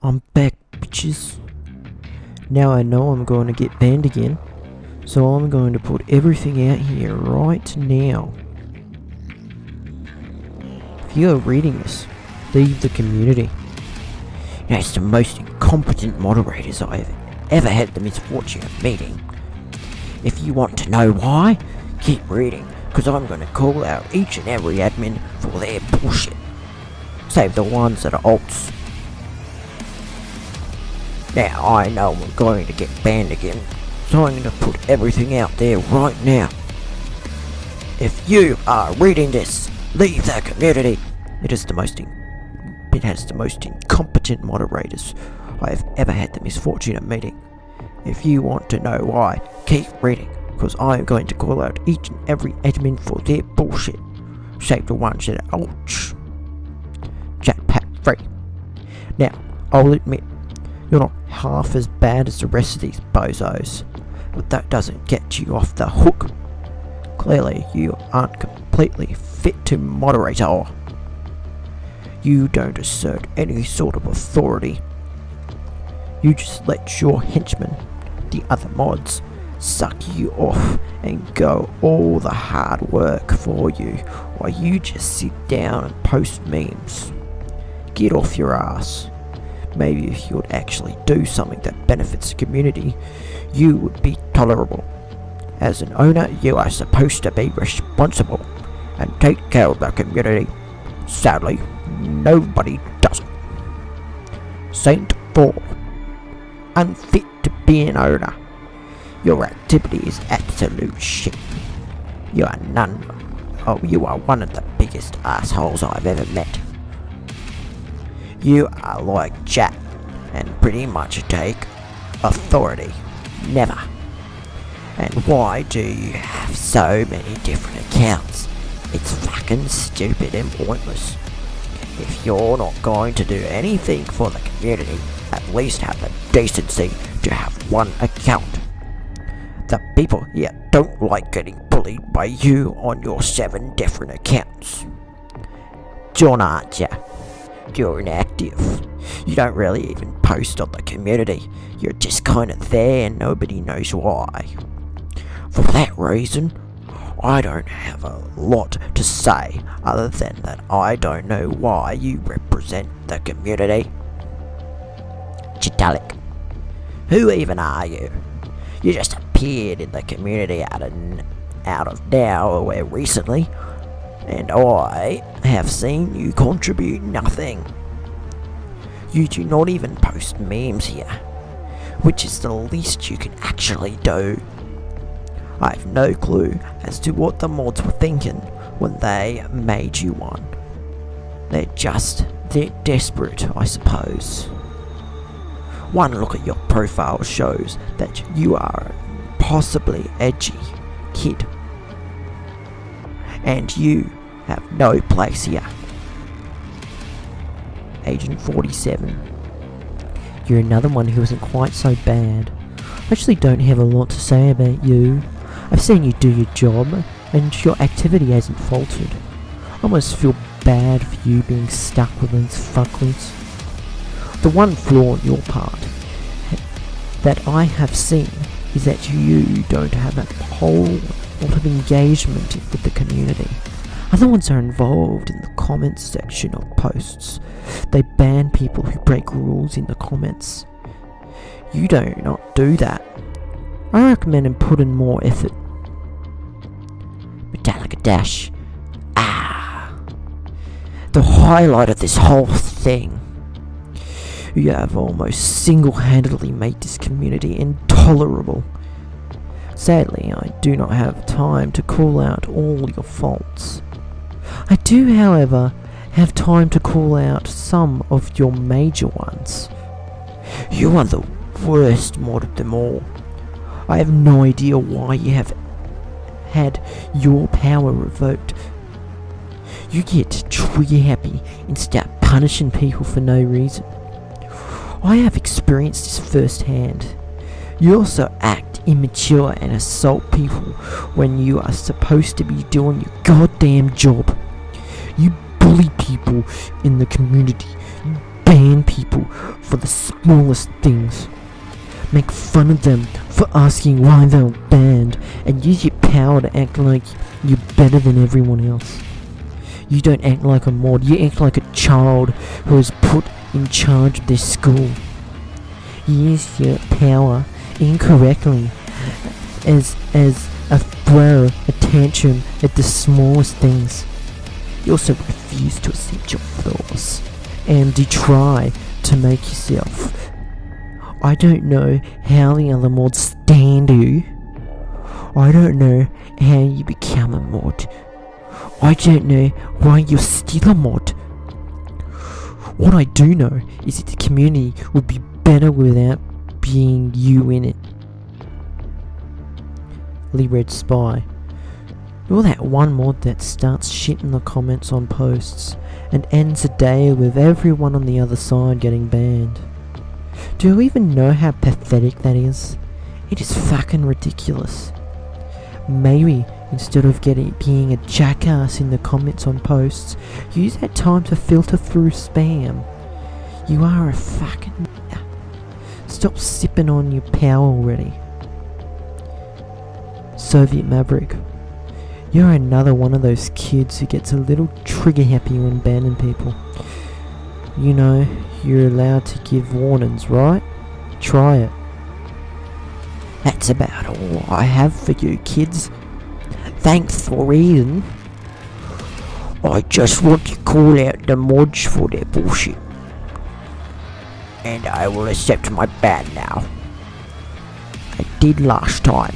I'm back, bitches. Now I know I'm going to get banned again, so I'm going to put everything out here right now. If you are reading this, leave the community. That's the most incompetent moderators I have ever had the misfortune of meeting. If you want to know why, keep reading, because I'm going to call out each and every admin for their bullshit. Save the ones that are alts. Now I know I'm going to get banned again, so I'm going to put everything out there right now. If you are reading this, leave the community. It is the most it has the most incompetent moderators I have ever had the misfortune of meeting. If you want to know why, keep reading, because I am going to call out each and every admin for their bullshit. Save the ones that are ouch. Jetpack free. Now, I'll admit, you're not half as bad as the rest of these bozos, but that doesn't get you off the hook. Clearly, you aren't completely fit to moderate moderator. You don't assert any sort of authority. You just let your henchmen, the other mods, suck you off and go all the hard work for you while you just sit down and post memes. Get off your ass. Maybe if you would actually do something that benefits the community, you would be tolerable. As an owner, you are supposed to be responsible and take care of the community. Sadly, nobody does it. Saint 4. Unfit to be an owner. Your activity is absolute shit. You are none. Oh, you are one of the biggest assholes I've ever met. You are like Jack and pretty much take authority. Never. And why do you have so many different accounts? It's fucking stupid and pointless. If you're not going to do anything for the community, at least have the decency to have one account. The people here don't like getting bullied by you on your seven different accounts. John, ya? You're inactive. You don't really even post on the community. You're just kinda there and nobody knows why. For that reason, I don't have a lot to say other than that I don't know why you represent the community. Chitalik, who even are you? You just appeared in the community out of, out of nowhere recently, and I have seen you contribute nothing. You do not even post memes here, which is the least you can actually do. I have no clue as to what the mods were thinking when they made you one. They're just, they're desperate, I suppose. One look at your profile shows that you are possibly edgy kid. And you have no place here. Agent 47. You're another one who isn't quite so bad. I actually don't have a lot to say about you. I've seen you do your job, and your activity hasn't faltered. I almost feel bad for you being stuck with these fuckwits. The one flaw on your part that I have seen is that you don't have a whole lot of engagement with the community. Other ones are involved in the comments section of posts. They ban people who break rules in the comments. You do not do that. I recommend put in more effort. Metallica Dash. Ah. The highlight of this whole thing. You have almost single-handedly made this community intolerable. Sadly, I do not have time to call out all your faults. I do, however, have time to call out some of your major ones. You are the worst mod of them all. I have no idea why you have had your power revoked. You get trigger happy and start punishing people for no reason. I have experienced this firsthand. You also act immature and assault people when you are supposed to be doing your goddamn job. You bully people in the community. You ban people for the smallest things. Make fun of them for asking why they're banned and use your power to act like you're better than everyone else. You don't act like a mod, you act like a child who is put in charge of their school. Use your power incorrectly as as a throw a tantrum at the smallest things. You also refuse to accept your flaws and you try to make yourself. I don't know how the other mods stand you. I don't know how you become a mod. I don't know why you're still a mod. What I do know is that the community would be better without being you in it. Lee Red Spy. You're that one mod that starts shit in the comments on posts and ends a day with everyone on the other side getting banned. Do you even know how pathetic that is? It is fucking ridiculous. Maybe instead of getting being a jackass in the comments on posts, use that time to filter through spam. You are a fucking Stop sipping on your power already. Soviet Maverick. You're another one of those kids who gets a little trigger happy when banning people. You know, you're allowed to give warnings, right? Try it. That's about all I have for you kids. Thanks for reading. I just want to call out the mods for their bullshit. And I will accept my ban now. I did last time.